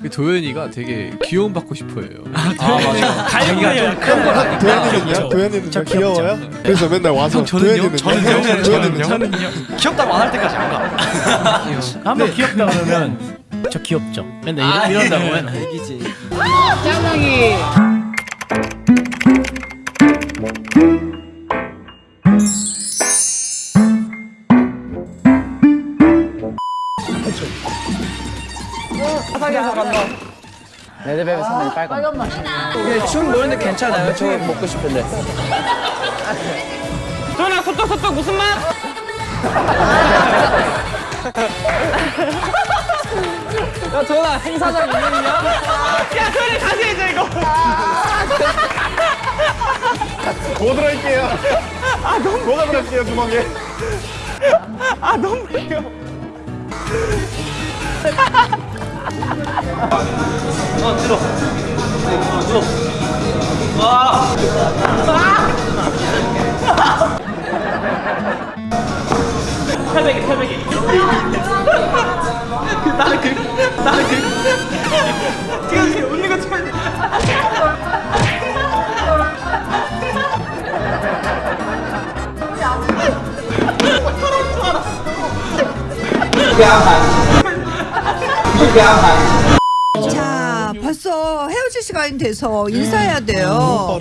그 도현이가 되게 귀여움 받고 싶어해요. 아 맞아. 갈고요. 도현이는요? 도현이는 저 귀여워요? 그래서 맨날 와서 형, 저는요? 도현이는요? 저는요? 저는요? 귀엽다고 안 할 때까지 안 가. 한번 귀엽다 그러면 저 귀엽죠. 맨날 이런, 이런다고 맨날. 얘기지. 레드벨벳 선배님 빨간 맛. 예, 춤 노는데 괜찮아요. 저 먹고 싶은데. 도현아 소떡 소떡 무슨 맛? 야, 도현아, 행사장 있느냐? 야 도현이 다시 해줘 이거. 뭐 들어갈게요 뭐가 들어갈게요 주먹에 태백이 태백이. 나는 그 나는 그. 지금 웃는 거 참. 자, 벌써 헤어질 시간이 돼서 인사해야 돼요.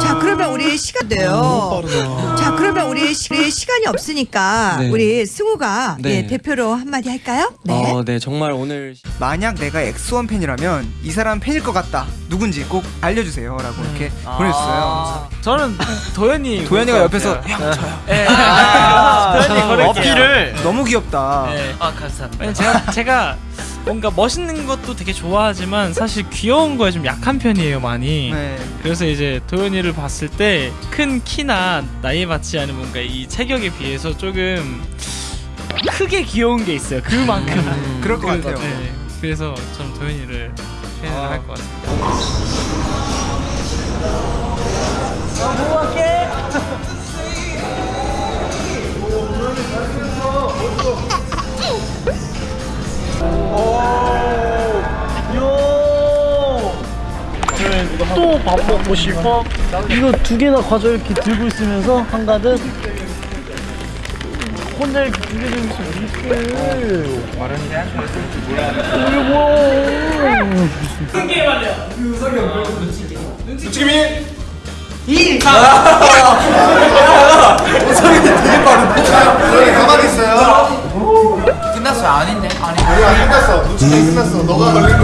자, 그러면 우리 시간 돼요. 자, 그러면 우리 시, 우리 시간이 없으니까 네. 우리 승우가 네. 예, 대표로 한마디 할까요? 네. 어, 네, 정말 오늘 만약 내가 엑소원 팬이라면 이 사람 팬일 것 같다. 누군지 꼭 알려주세요라고 이렇게 보내주셨어요. 저는 도현이. 도현이가 옆에서 형 저요. 예. 아, 도현이. 어필을. 너무 귀엽다. 네. 아 감사합니다. 제가 제가 뭔가 멋있는 것도 되게 좋아하지만 사실 귀여운 거에 좀 약한 편이에요 많이. 네. 그래서 이제 도현이를 봤을 때 큰 키나 나이에 맞지 않은 뭔가 이 체격에 비해서 조금 크게 귀여운 게 있어요. 그만큼. 그럴 것 같아요. 네. 그래서 저는 도현이를 팬을 할것 같습니다. 또 밥 먹고 싶어? 이거 두 개나 과자 이렇게 들고 있으면서 한가득 혼자 이렇게 두 개 들고 있으면 어떡해 이게 뭐야 지금이 이 가만히 있어요 끝났어요. 아닌데. 아니. 아니야 끝났어 눈치게 끝났어 너가 걸린 거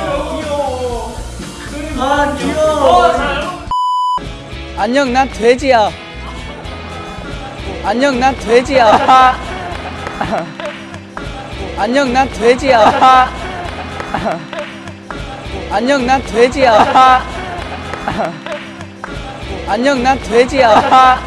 한결 선생님 안녕, 난 돼지야. 안녕, 난 돼지야. 안녕, 난 돼지야. 안녕, 난 돼지야. 안녕, 난 돼지야.